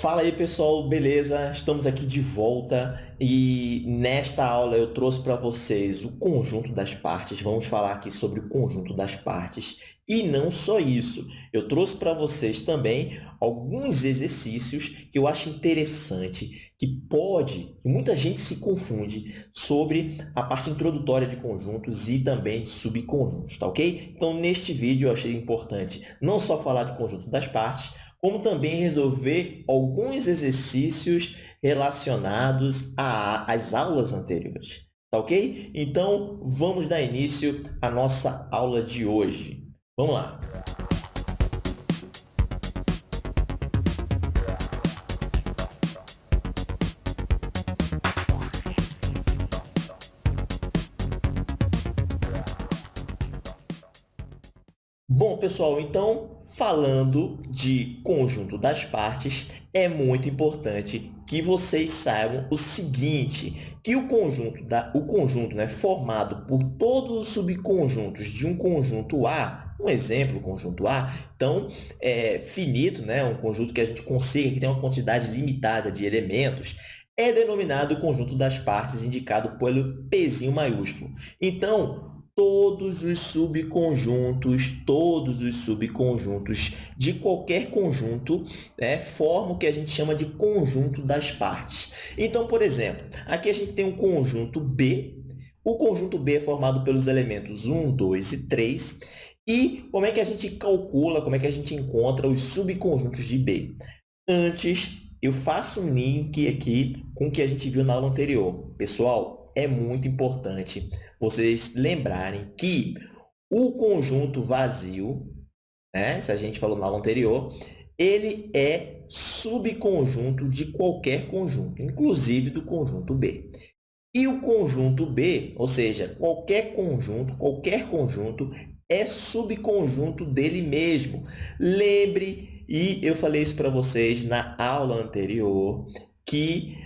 Fala aí pessoal, beleza? Estamos aqui de volta e nesta aula eu trouxe para vocês o conjunto das partes. Vamos falar aqui sobre o conjunto das partes e não só isso. Eu trouxe para vocês também alguns exercícios que eu acho interessante, que pode, que muita gente se confunde sobre a parte introdutória de conjuntos e também de subconjuntos, tá ok? Então, neste vídeo eu achei importante não só falar de conjunto das partes, como também resolver alguns exercícios relacionados às aulas anteriores. Tá ok? Então, vamos dar início à nossa aula de hoje. Vamos lá! Bom, pessoal, então, falando de conjunto das partes, é muito importante que vocês saibam o seguinte, que o conjunto, da, o conjunto né, formado por todos os subconjuntos de um conjunto A, um exemplo, conjunto A, então, é finito, né, um conjunto que a gente consiga, que tem uma quantidade limitada de elementos, é denominado conjunto das partes, indicado pelo Pzinho maiúsculo. Então, todos os subconjuntos, todos os subconjuntos de qualquer conjunto né, formam o que a gente chama de conjunto das partes. Então, por exemplo, aqui a gente tem um conjunto B. O conjunto B é formado pelos elementos 1, 2 e 3. E como é que a gente calcula, como é que a gente encontra os subconjuntos de B? Antes, eu faço um link aqui com o que a gente viu na aula anterior. Pessoal, é muito importante vocês lembrarem que o conjunto vazio, né, se a gente falou na aula anterior, ele é subconjunto de qualquer conjunto, inclusive do conjunto B. E o conjunto B, ou seja, qualquer conjunto, qualquer conjunto, é subconjunto dele mesmo. Lembre, e eu falei isso para vocês na aula anterior, que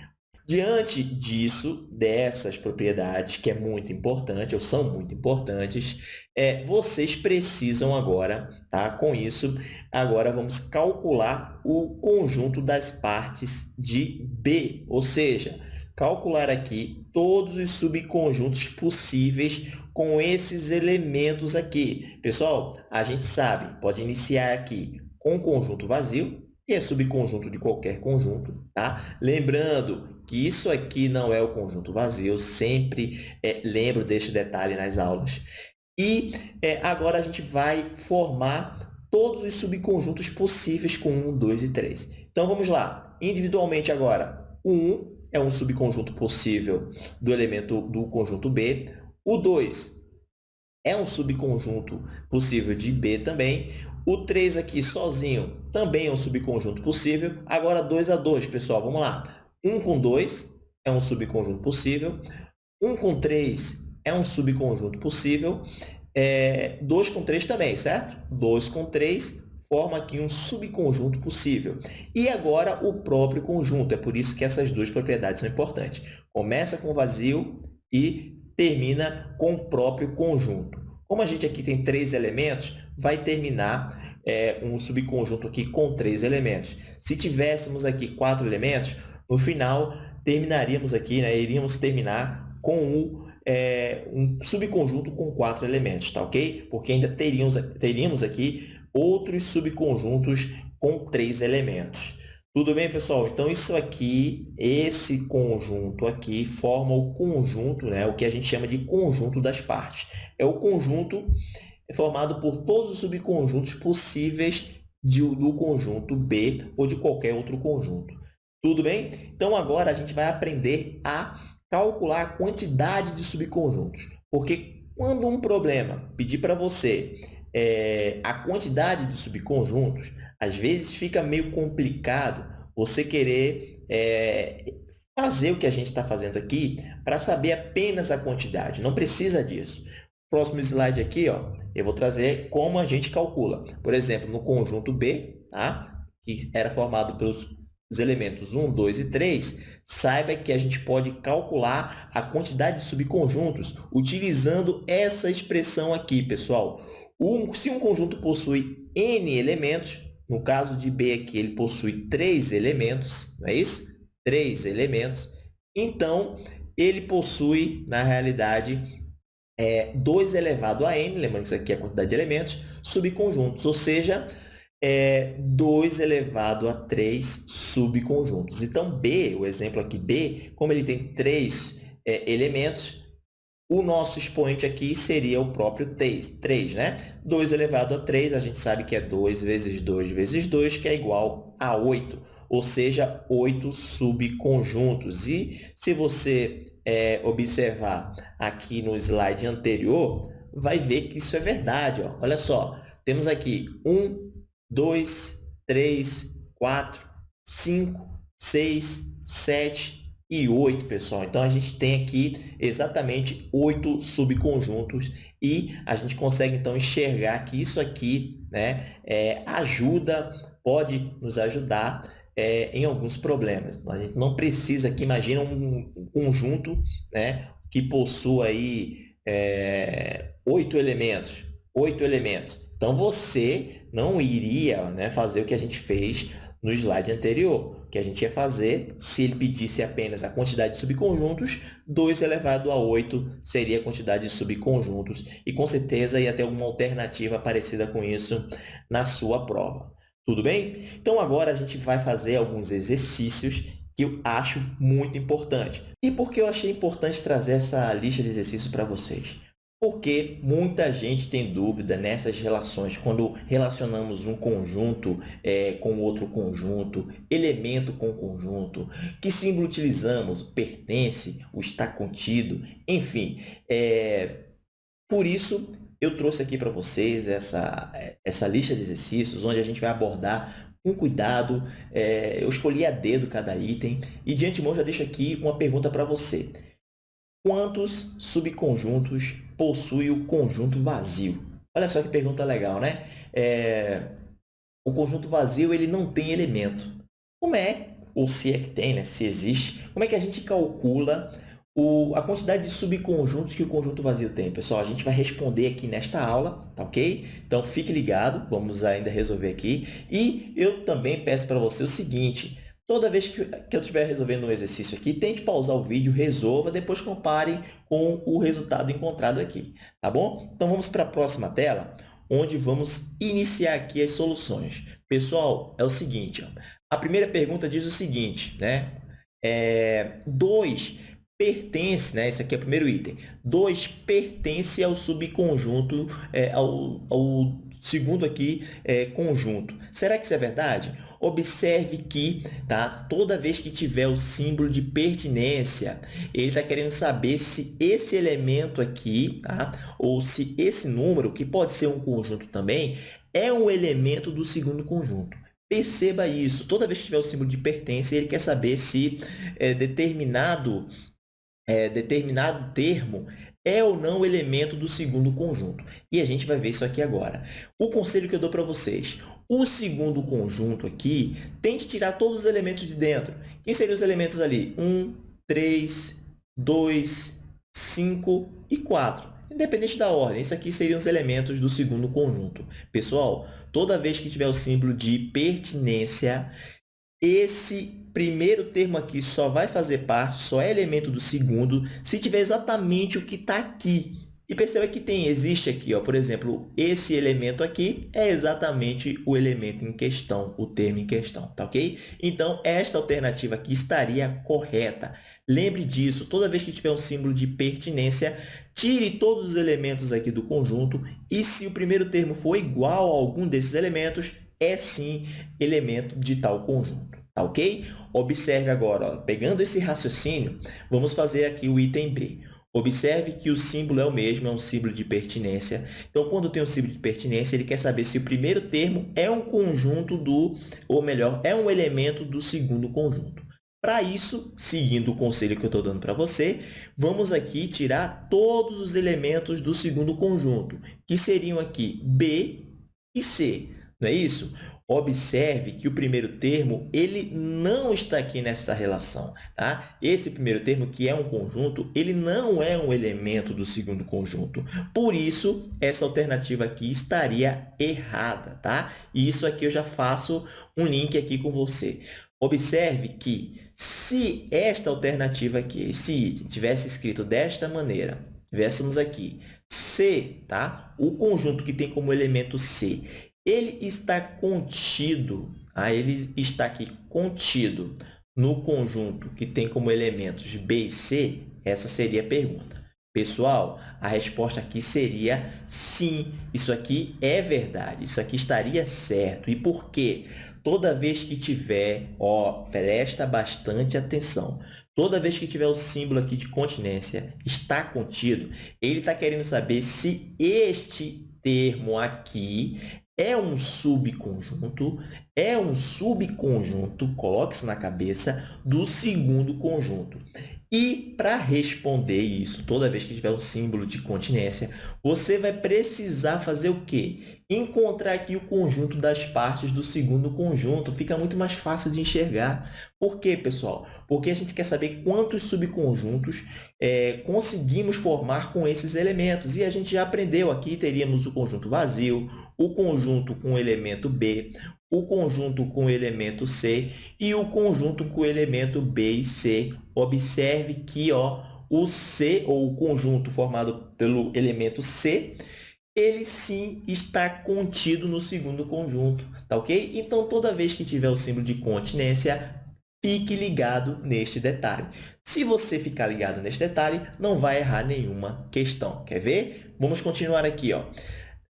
Diante disso, dessas propriedades, que é muito importante, ou são muito importantes, é, vocês precisam agora, tá? com isso, agora vamos calcular o conjunto das partes de B, ou seja, calcular aqui todos os subconjuntos possíveis com esses elementos aqui. Pessoal, a gente sabe, pode iniciar aqui com conjunto vazio, que é subconjunto de qualquer conjunto, tá? Lembrando que isso aqui não é o conjunto vazio, sempre é, lembro deste detalhe nas aulas. E é, agora a gente vai formar todos os subconjuntos possíveis com 1, 2 e 3. Então, vamos lá. Individualmente agora, o 1 é um subconjunto possível do elemento do conjunto B. O 2 é um subconjunto possível de B também. O 3 aqui sozinho também é um subconjunto possível. Agora, 2 a 2, pessoal, vamos lá. 1 com 2 é um subconjunto possível. 1 com 3 é um subconjunto possível. É, 2 com 3 também, certo? 2 com 3 forma aqui um subconjunto possível. E agora o próprio conjunto. É por isso que essas duas propriedades são importantes. Começa com vazio e termina com o próprio conjunto. Como a gente aqui tem três elementos, vai terminar é, um subconjunto aqui com três elementos. Se tivéssemos aqui quatro elementos, no final, terminaríamos aqui, né, iríamos terminar com um, é, um subconjunto com quatro elementos, tá ok? Porque ainda teríamos, teríamos aqui outros subconjuntos com três elementos. Tudo bem, pessoal? Então, isso aqui, esse conjunto aqui, forma o conjunto, né? o que a gente chama de conjunto das partes. É o conjunto formado por todos os subconjuntos possíveis de, do conjunto B ou de qualquer outro conjunto. Tudo bem? Então, agora a gente vai aprender a calcular a quantidade de subconjuntos. Porque quando um problema pedir para você é, a quantidade de subconjuntos, às vezes fica meio complicado você querer é, fazer o que a gente está fazendo aqui para saber apenas a quantidade. Não precisa disso. Próximo slide aqui, ó, eu vou trazer como a gente calcula. Por exemplo, no conjunto B, tá? que era formado pelos os elementos 1, 2 e 3, saiba que a gente pode calcular a quantidade de subconjuntos utilizando essa expressão aqui, pessoal. Um, se um conjunto possui n elementos, no caso de B aqui, ele possui três elementos, não é isso? Três elementos. Então, ele possui, na realidade, é, 2 elevado a n, lembrando que isso aqui é a quantidade de elementos, subconjuntos, ou seja, é 2 elevado a 3 subconjuntos. Então, B, o exemplo aqui B, como ele tem três é, elementos, o nosso expoente aqui seria o próprio 3, 3, né? 2 elevado a 3, a gente sabe que é 2 vezes 2 vezes 2, que é igual a 8, ou seja, 8 subconjuntos. E se você é, observar aqui no slide anterior, vai ver que isso é verdade. Ó. Olha só, temos aqui 1, 2, 3, 4, 5, 6, 7 e 8, pessoal. Então, a gente tem aqui exatamente 8 subconjuntos e a gente consegue, então, enxergar que isso aqui né, é, ajuda, pode nos ajudar é, em alguns problemas. A gente não precisa aqui, imagina um conjunto né, que possua aí é, oito elementos. Oito elementos. Então, você não iria né, fazer o que a gente fez no slide anterior, que a gente ia fazer, se ele pedisse apenas a quantidade de subconjuntos, 2 elevado a 8 seria a quantidade de subconjuntos, e com certeza ia ter alguma alternativa parecida com isso na sua prova. Tudo bem? Então, agora a gente vai fazer alguns exercícios que eu acho muito importante. E por que eu achei importante trazer essa lista de exercícios para vocês? Porque muita gente tem dúvida nessas relações, quando relacionamos um conjunto é, com outro conjunto, elemento com conjunto, que símbolo utilizamos, pertence, o está contido, enfim. É, por isso, eu trouxe aqui para vocês essa, essa lista de exercícios, onde a gente vai abordar com cuidado. É, eu escolhi a dedo cada item e, de antemão, já deixo aqui uma pergunta para você. Quantos subconjuntos possui o conjunto vazio? Olha só que pergunta legal, né? É, o conjunto vazio ele não tem elemento. Como é, ou se é que tem, né? se existe, como é que a gente calcula o, a quantidade de subconjuntos que o conjunto vazio tem. Pessoal, a gente vai responder aqui nesta aula, tá ok? Então, fique ligado, vamos ainda resolver aqui. E eu também peço para você o seguinte, toda vez que, que eu estiver resolvendo um exercício aqui, tente pausar o vídeo, resolva, depois compare com o resultado encontrado aqui, tá bom? Então, vamos para a próxima tela, onde vamos iniciar aqui as soluções. Pessoal, é o seguinte, ó, a primeira pergunta diz o seguinte, né? É, 2 pertence, né? Esse aqui é o primeiro item. 2 pertence ao subconjunto, é, ao, ao segundo aqui é, conjunto. Será que isso é verdade? Observe que tá, toda vez que tiver o símbolo de pertinência, ele está querendo saber se esse elemento aqui, tá, ou se esse número, que pode ser um conjunto também, é um elemento do segundo conjunto. Perceba isso. Toda vez que tiver o símbolo de pertence, ele quer saber se é, determinado é, determinado termo é ou não elemento do segundo conjunto. E a gente vai ver isso aqui agora. O conselho que eu dou para vocês, o segundo conjunto aqui, tente tirar todos os elementos de dentro. Quem seriam os elementos ali? 1, 3, 2, 5 e 4. Independente da ordem, esses aqui seriam os elementos do segundo conjunto. Pessoal, toda vez que tiver o símbolo de pertinência, esse primeiro termo aqui só vai fazer parte, só é elemento do segundo, se tiver exatamente o que está aqui. E perceba que tem, existe aqui, ó, por exemplo, esse elemento aqui é exatamente o elemento em questão, o termo em questão, tá ok? Então, esta alternativa aqui estaria correta. Lembre disso, toda vez que tiver um símbolo de pertinência, tire todos os elementos aqui do conjunto e se o primeiro termo for igual a algum desses elementos, é sim elemento de tal conjunto. Tá ok? Observe agora, ó, pegando esse raciocínio, vamos fazer aqui o item B. Observe que o símbolo é o mesmo, é um símbolo de pertinência. Então, quando tem um símbolo de pertinência, ele quer saber se o primeiro termo é um conjunto do, ou melhor, é um elemento do segundo conjunto. Para isso, seguindo o conselho que eu estou dando para você, vamos aqui tirar todos os elementos do segundo conjunto, que seriam aqui B e C. Não é isso? Observe que o primeiro termo ele não está aqui nessa relação. Tá? Esse primeiro termo, que é um conjunto, ele não é um elemento do segundo conjunto. Por isso, essa alternativa aqui estaria errada. Tá? E isso aqui eu já faço um link aqui com você. Observe que se esta alternativa aqui, item, tivesse escrito desta maneira, tivéssemos aqui C, tá? o conjunto que tem como elemento C, ele está contido, ah, ele está aqui contido no conjunto que tem como elementos B e C? Essa seria a pergunta. Pessoal, a resposta aqui seria sim, isso aqui é verdade, isso aqui estaria certo. E por quê? Toda vez que tiver, ó, presta bastante atenção. Toda vez que tiver o símbolo aqui de continência está contido, ele está querendo saber se este termo aqui é um subconjunto, é um subconjunto, coloque isso na cabeça, do segundo conjunto. E para responder isso, toda vez que tiver um símbolo de continência, você vai precisar fazer o quê? Encontrar aqui o conjunto das partes do segundo conjunto. Fica muito mais fácil de enxergar. Por quê, pessoal? Porque a gente quer saber quantos subconjuntos é, conseguimos formar com esses elementos. E a gente já aprendeu aqui, teríamos o conjunto vazio, o conjunto com o elemento B, o conjunto com o elemento C e o conjunto com o elemento B e C. Observe que ó, o C, ou o conjunto formado pelo elemento C, ele sim está contido no segundo conjunto, tá ok? Então, toda vez que tiver o símbolo de continência, fique ligado neste detalhe. Se você ficar ligado neste detalhe, não vai errar nenhuma questão. Quer ver? Vamos continuar aqui. Ó.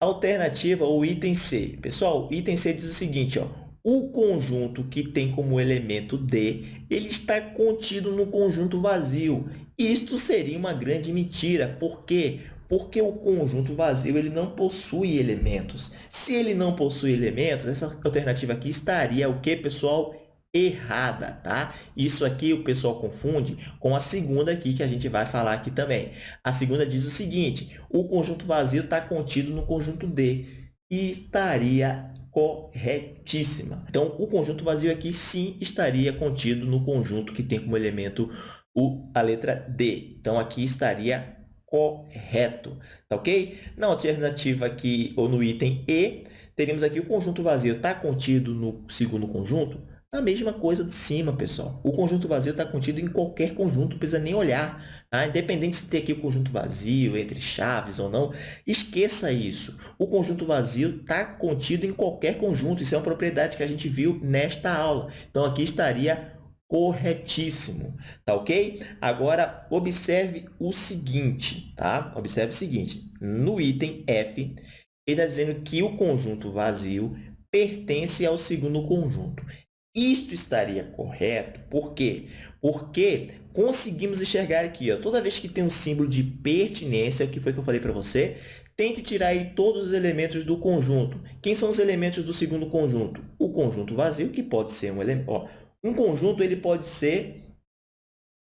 Alternativa, o item C. Pessoal, item C diz o seguinte, ó, o conjunto que tem como elemento D, ele está contido no conjunto vazio. Isto seria uma grande mentira. Por quê? Porque o conjunto vazio ele não possui elementos. Se ele não possui elementos, essa alternativa aqui estaria o quê, pessoal? Errada, tá? Isso aqui o pessoal confunde com a segunda aqui que a gente vai falar aqui também. A segunda diz o seguinte, o conjunto vazio está contido no conjunto D e estaria corretíssima. Então, o conjunto vazio aqui sim estaria contido no conjunto que tem como elemento o, a letra D. Então, aqui estaria correto, tá ok? Na alternativa aqui, ou no item E, teríamos aqui o conjunto vazio está contido no segundo conjunto? A mesma coisa de cima, pessoal. O conjunto vazio está contido em qualquer conjunto, não precisa nem olhar. Tá? Independente se tem aqui o conjunto vazio, entre chaves ou não, esqueça isso. O conjunto vazio está contido em qualquer conjunto. Isso é uma propriedade que a gente viu nesta aula. Então, aqui estaria corretíssimo, tá ok? Agora, observe o seguinte, tá? Observe o seguinte, no item F, ele está dizendo que o conjunto vazio pertence ao segundo conjunto. Isto estaria correto, por quê? Porque conseguimos enxergar aqui, ó, toda vez que tem um símbolo de pertinência, o que foi que eu falei para você? Tente tirar aí todos os elementos do conjunto. Quem são os elementos do segundo conjunto? O conjunto vazio, que pode ser um elemento. Um conjunto ele pode ser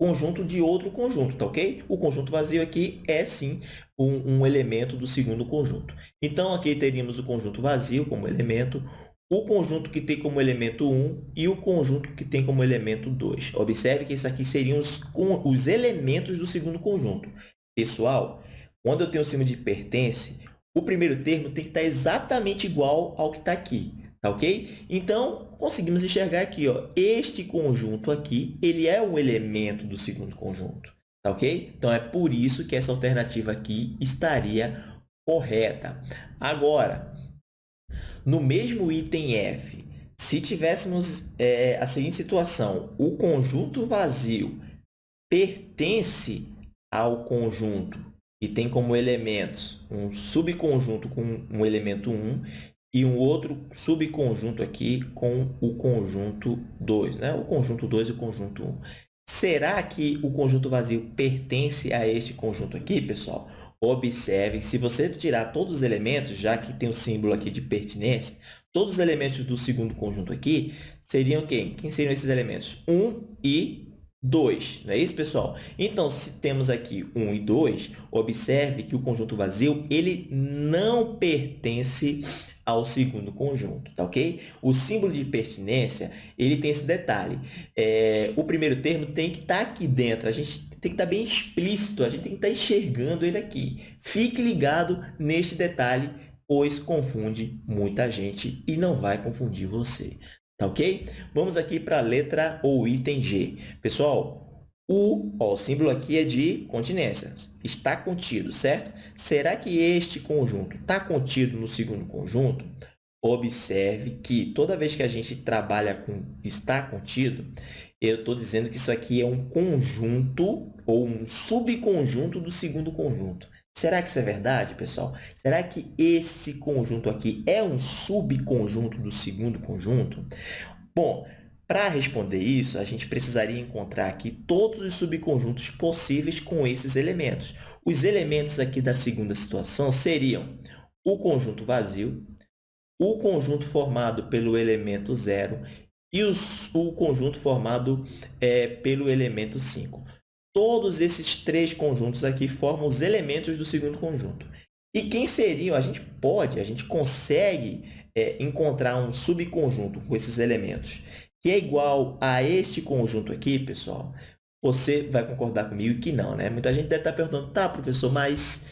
conjunto de outro conjunto, tá ok? O conjunto vazio aqui é, sim, um, um elemento do segundo conjunto. Então, aqui teríamos o conjunto vazio como elemento, o conjunto que tem como elemento 1 e o conjunto que tem como elemento 2. Observe que isso aqui seriam os, os elementos do segundo conjunto. Pessoal, quando eu tenho o símbolo de pertence, o primeiro termo tem que estar exatamente igual ao que está aqui. Tá ok? Então, conseguimos enxergar aqui, ó, este conjunto aqui, ele é um elemento do segundo conjunto. Tá ok? Então, é por isso que essa alternativa aqui estaria correta. Agora, no mesmo item F, se tivéssemos é, a seguinte situação, o conjunto vazio pertence ao conjunto e tem como elementos um subconjunto com um elemento 1 e um outro subconjunto aqui com o conjunto 2, né? o conjunto 2 e o conjunto 1. Será que o conjunto vazio pertence a este conjunto aqui, pessoal? Observe, se você tirar todos os elementos, já que tem o símbolo aqui de pertinência, todos os elementos do segundo conjunto aqui seriam quem? Quem seriam esses elementos? 1 e 2, não é isso, pessoal? Então, se temos aqui 1 e 2, observe que o conjunto vazio ele não pertence ao segundo conjunto, tá ok? O símbolo de pertinência, ele tem esse detalhe. É, o primeiro termo tem que estar tá aqui dentro, a gente tem que estar tá bem explícito, a gente tem que estar tá enxergando ele aqui. Fique ligado neste detalhe, pois confunde muita gente e não vai confundir você. Tá ok? Vamos aqui para a letra ou item G. Pessoal, o, ó, o símbolo aqui é de continência. Está contido, certo? Será que este conjunto está contido no segundo conjunto? Observe que toda vez que a gente trabalha com está contido, eu estou dizendo que isso aqui é um conjunto ou um subconjunto do segundo conjunto. Será que isso é verdade, pessoal? Será que esse conjunto aqui é um subconjunto do segundo conjunto? Bom, para responder isso, a gente precisaria encontrar aqui todos os subconjuntos possíveis com esses elementos. Os elementos aqui da segunda situação seriam o conjunto vazio, o conjunto formado pelo elemento zero e os, o conjunto formado é, pelo elemento 5. Todos esses três conjuntos aqui formam os elementos do segundo conjunto. E quem seriam? A gente pode, a gente consegue é, encontrar um subconjunto com esses elementos que é igual a este conjunto aqui, pessoal. Você vai concordar comigo que não, né? Muita gente deve estar perguntando, tá, professor, mas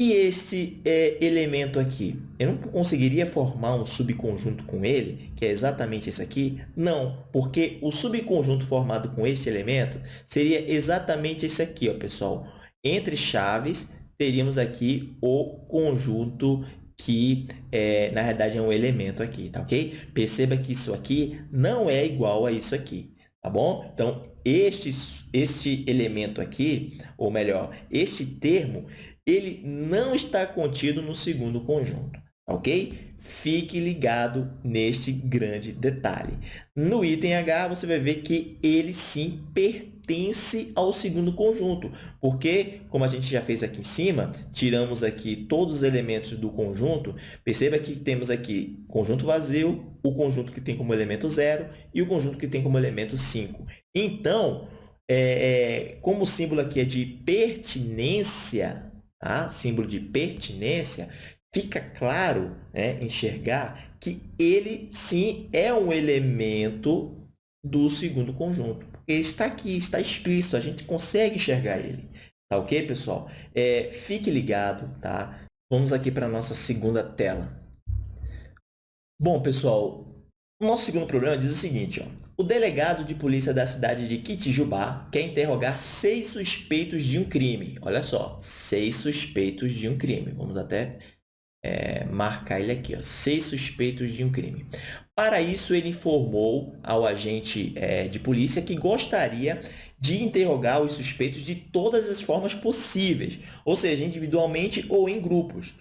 e esse é, elemento aqui? Eu não conseguiria formar um subconjunto com ele, que é exatamente esse aqui? Não, porque o subconjunto formado com este elemento seria exatamente esse aqui, ó, pessoal. Entre chaves, teríamos aqui o conjunto que, é, na verdade, é um elemento aqui, tá ok? Perceba que isso aqui não é igual a isso aqui, tá bom? Então, este, este elemento aqui, ou melhor, este termo, ele não está contido no segundo conjunto, ok? Fique ligado neste grande detalhe. No item H, você vai ver que ele sim pertence ao segundo conjunto, porque, como a gente já fez aqui em cima, tiramos aqui todos os elementos do conjunto, perceba que temos aqui conjunto vazio, o conjunto que tem como elemento zero e o conjunto que tem como elemento 5. Então, é, é, como o símbolo aqui é de pertinência, tá? símbolo de pertinência, fica claro né, enxergar que ele, sim, é um elemento do segundo conjunto. Ele está aqui, está explícito, a gente consegue enxergar ele. Tá ok, pessoal? É, fique ligado, tá? Vamos aqui para a nossa segunda tela. Bom, pessoal, o nosso segundo problema diz o seguinte, ó. O delegado de polícia da cidade de Kitijubá quer interrogar seis suspeitos de um crime. Olha só, seis suspeitos de um crime. Vamos até é, marcar ele aqui, ó, seis suspeitos de um crime. Para isso, ele informou ao agente é, de polícia que gostaria de interrogar os suspeitos de todas as formas possíveis, ou seja, individualmente ou em grupos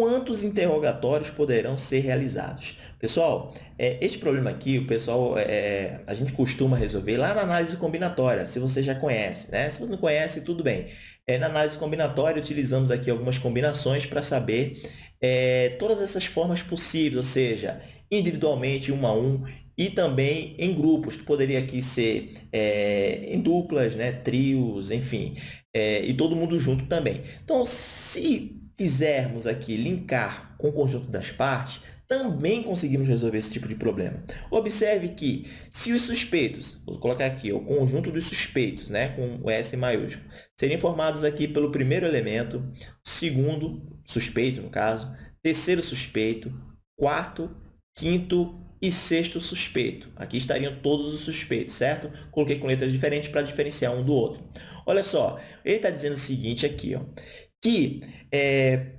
quantos interrogatórios poderão ser realizados. Pessoal, é, este problema aqui, o pessoal, é, a gente costuma resolver lá na análise combinatória, se você já conhece. Né? Se você não conhece, tudo bem. É, na análise combinatória, utilizamos aqui algumas combinações para saber é, todas essas formas possíveis, ou seja, individualmente, um a um, e também em grupos, que poderia aqui ser é, em duplas, né, trios, enfim, é, e todo mundo junto também. Então, se quisermos aqui linkar com o conjunto das partes, também conseguimos resolver esse tipo de problema. Observe que, se os suspeitos, vou colocar aqui o conjunto dos suspeitos, né, com o S maiúsculo, serem formados aqui pelo primeiro elemento, segundo suspeito, no caso, terceiro suspeito, quarto, quinto e sexto suspeito. Aqui estariam todos os suspeitos, certo? Coloquei com letras diferentes para diferenciar um do outro. Olha só, ele está dizendo o seguinte aqui, ó, que é,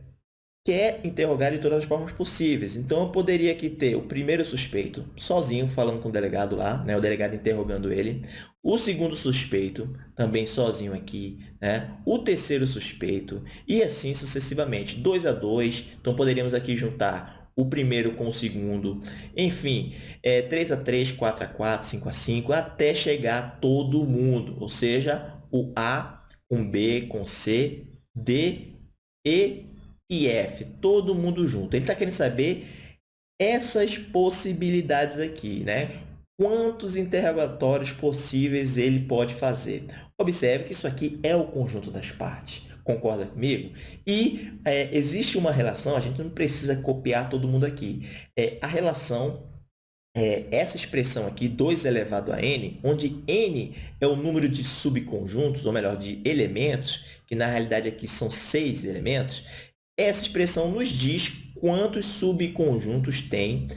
quer interrogar de todas as formas possíveis. Então, eu poderia aqui ter o primeiro suspeito, sozinho, falando com o delegado lá, né? o delegado interrogando ele. O segundo suspeito, também sozinho aqui. Né? O terceiro suspeito, e assim sucessivamente. Dois a dois, então poderíamos aqui juntar o primeiro com o segundo, enfim, é, 3 a 3, 4 a 4, 5 a 5, até chegar todo mundo, ou seja, o A com B, com C, D, E e F, todo mundo junto. Ele está querendo saber essas possibilidades aqui, né? quantos interrogatórios possíveis ele pode fazer. Observe que isso aqui é o conjunto das partes. Concorda comigo? E é, existe uma relação, a gente não precisa copiar todo mundo aqui. É, a relação é, essa expressão aqui, 2 elevado a n, onde n é o número de subconjuntos, ou melhor, de elementos, que na realidade aqui são seis elementos, essa expressão nos diz quantos subconjuntos tem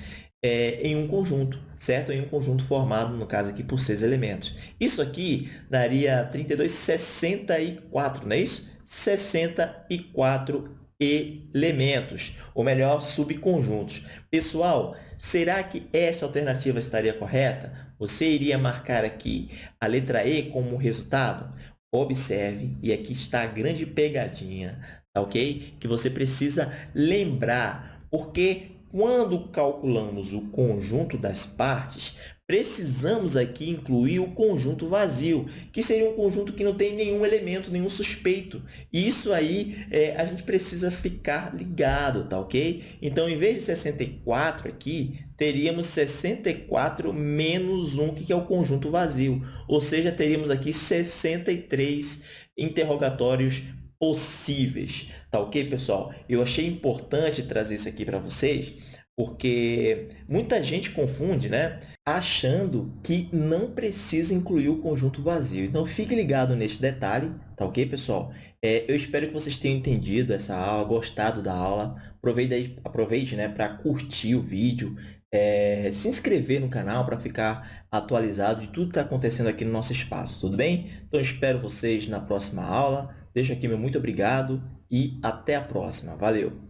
é, em um conjunto, certo? Em um conjunto formado, no caso aqui, por seis elementos. Isso aqui daria 32, 64, não é isso? 64 elementos, ou melhor, subconjuntos. Pessoal, será que esta alternativa estaria correta? Você iria marcar aqui a letra E como resultado? Observe, e aqui está a grande pegadinha, tá ok? Que você precisa lembrar, porque quando calculamos o conjunto das partes, precisamos aqui incluir o conjunto vazio, que seria um conjunto que não tem nenhum elemento, nenhum suspeito. E isso aí é, a gente precisa ficar ligado, tá ok? Então, em vez de 64 aqui, teríamos 64 menos 1, que é o conjunto vazio. Ou seja, teríamos aqui 63 interrogatórios possíveis. Tá ok, pessoal? Eu achei importante trazer isso aqui para vocês, porque muita gente confunde, né? Achando que não precisa incluir o conjunto vazio. Então, fique ligado neste detalhe, tá ok, pessoal? É, eu espero que vocês tenham entendido essa aula, gostado da aula. Aproveite, aproveite né, para curtir o vídeo, é, se inscrever no canal para ficar atualizado de tudo que está acontecendo aqui no nosso espaço, tudo bem? Então, espero vocês na próxima aula. Deixo aqui meu muito obrigado e até a próxima. Valeu!